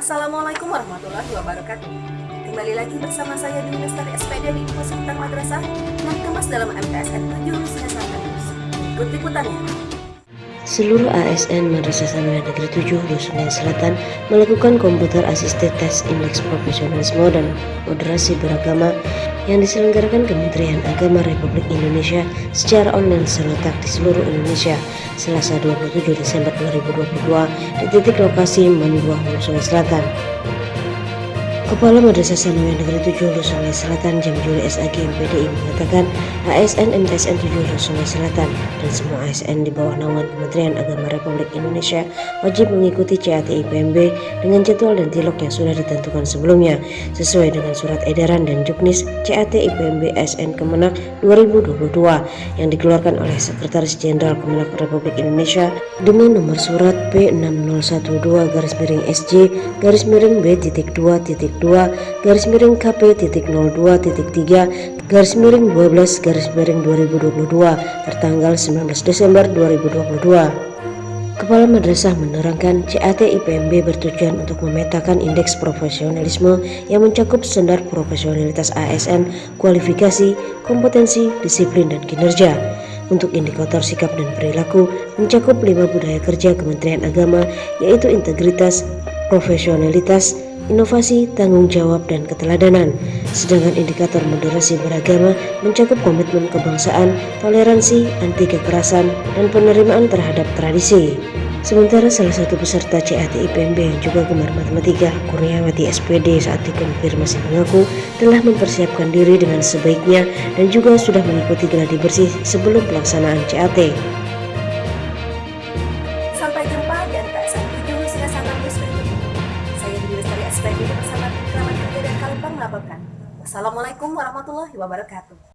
Assalamualaikum warahmatullahi wabarakatuh Kembali lagi bersama saya di Lestari SPD di Info Madrasah yang dikemas dalam MTSN 7 Lusina News. Ikut liputannya. Seluruh ASN Madrasah Sanawiyah Negeri 7 Lusunai Selatan melakukan komputer asisted test indeks profesionalisme dan moderasi beragama yang diselenggarakan Kementerian Agama Republik Indonesia secara online serentak di seluruh Indonesia Selasa 27 Desember 2022 di titik lokasi Manibua Hulu Selatan. Kepala Madrasah Sanawiyah Negeri 7 Hulu Selatan Jam Juli SAG MPDI mengatakan ASN MTSN 7 Hulu Sungai Selatan. Dan semua ASN di bawah naungan Kementerian Agama Republik Indonesia wajib mengikuti CAT IPMB dengan jadwal dan tilok yang sudah ditentukan sebelumnya sesuai dengan surat edaran dan juknis CAT IPMB SN Kemenak 2022 yang dikeluarkan oleh Sekretaris Jenderal Kemenak Republik Indonesia dengan nomor surat P6012 garis miring SJ garis miring B titik 2 titik 2 garis miring KP titik 02 titik 3 garis miring 12 garis miring 2022 tertanggal 19 Desember 2022 Kepala Madrasah menerangkan CAT IPMB bertujuan untuk memetakan indeks profesionalisme yang mencakup standar profesionalitas ASN, kualifikasi, kompetensi, disiplin, dan kinerja. Untuk indikator sikap dan perilaku mencakup lima budaya kerja Kementerian Agama yaitu integritas, profesionalitas, inovasi, tanggung jawab, dan keteladanan. Sedangkan indikator moderasi beragama mencakup komitmen kebangsaan, toleransi, anti kekerasan, dan penerimaan terhadap tradisi. Sementara salah satu peserta CAT IPMB yang juga gemar matematika, Kurniawati SPD saat dikonfirmasi mengaku telah mempersiapkan diri dengan sebaiknya dan juga sudah mengikuti gladi bersih sebelum pelaksanaan CAT. Melaporkan. Wassalamualaikum warahmatullahi wabarakatuh.